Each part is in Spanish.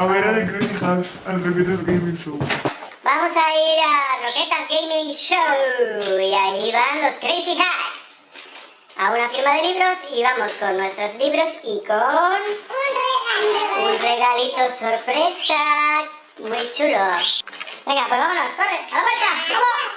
A ver a The Crazy House, al Roquetas Gaming Show. Vamos a ir a Roquetas Gaming Show y ahí van los Crazy Hacks. A una firma de libros y vamos con nuestros libros y con... Un regalito sorpresa. Muy chulo. Venga, pues vámonos, corre, a la puerta, vamos.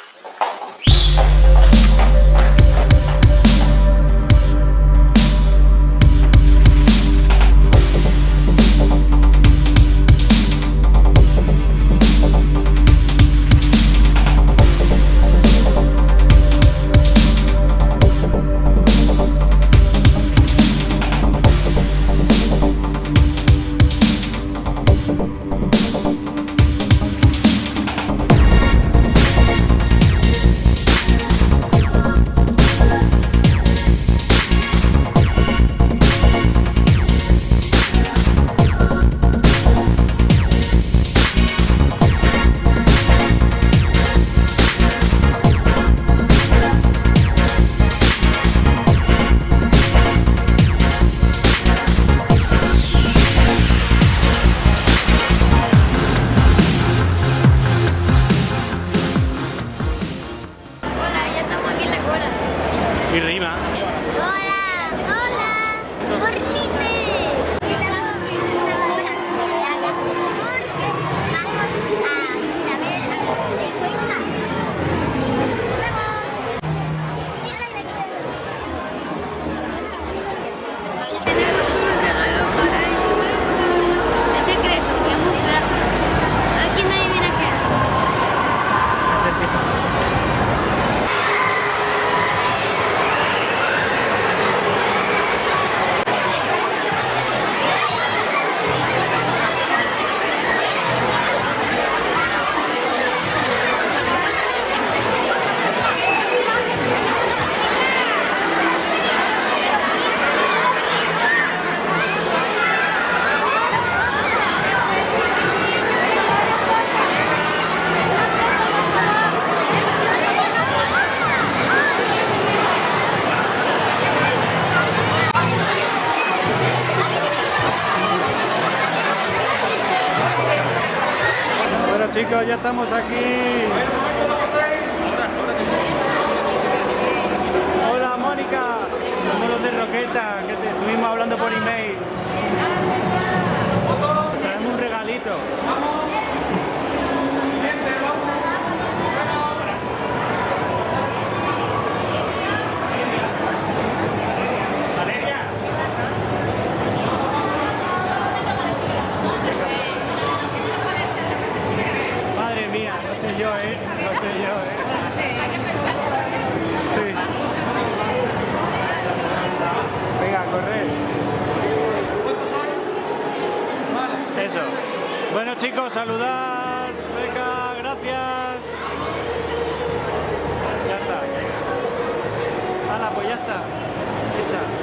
Chicos, ya estamos aquí. Hola Mónica, somos los de Roqueta, que te estuvimos hablando por email. Traemos un regalito. Valeria. Madre mía, no sé ¿eh? No sé yo, ¿eh? Sí. Venga, a correr. Eso. Bueno chicos, saludar. Venga, gracias. Ya está. Hala, pues ya está. Hecha.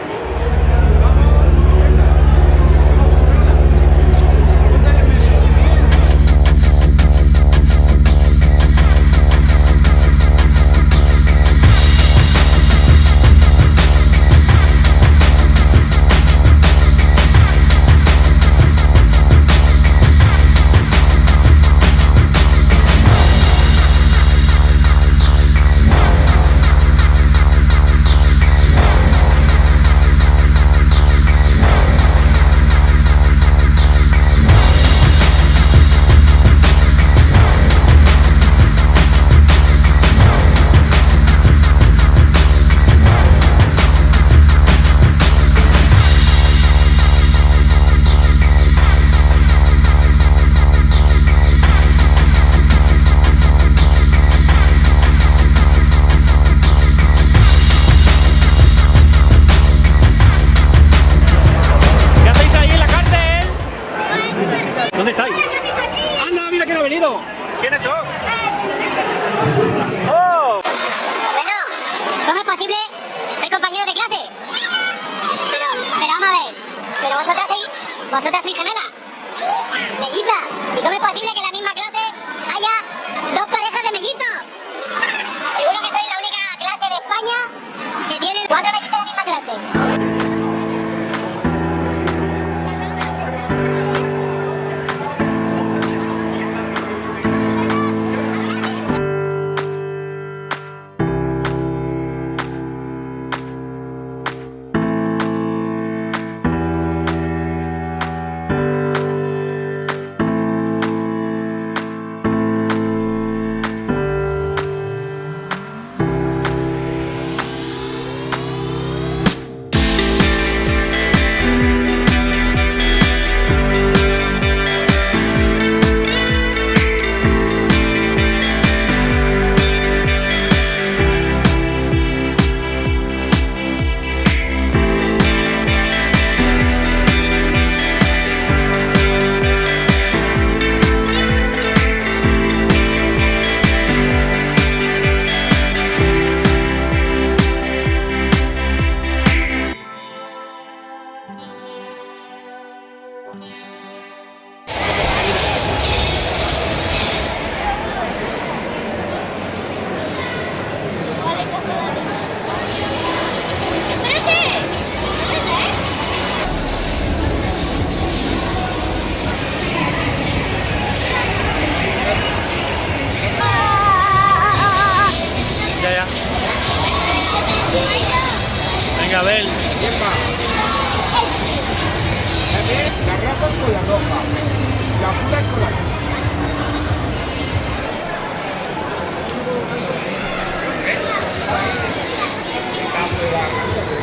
La raza es con la roja, la pura es con la azul.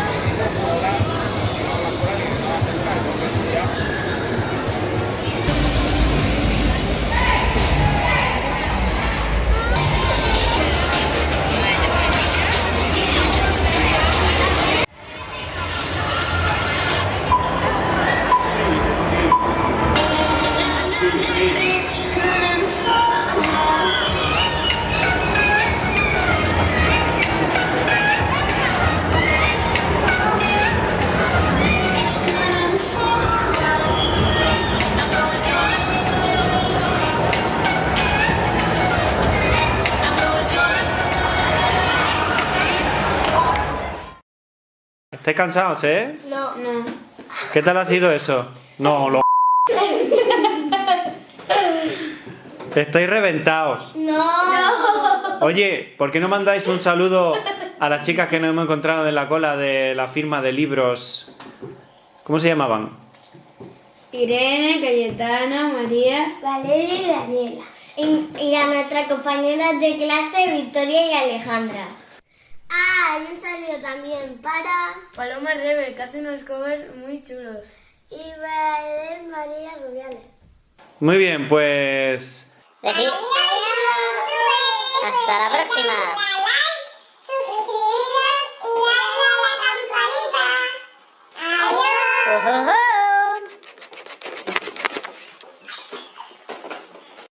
¿Estáis cansados, eh? No. No. ¿Qué tal ha sido eso? No, lo... Estáis reventados. No. Oye, ¿por qué no mandáis un saludo a las chicas que nos hemos encontrado en la cola de la firma de libros? ¿Cómo se llamaban? Irene, Cayetana, María. Valeria y Daniela. Y, y a nuestras compañeras de clase, Victoria y Alejandra. Ah, y un saludo también para... Paloma Rebe, que hace unos covers muy chulos. Y para Eden María Rubiales. Muy bien, pues... Hasta la próxima. Suscribiros y darle a la campanita. Adiós.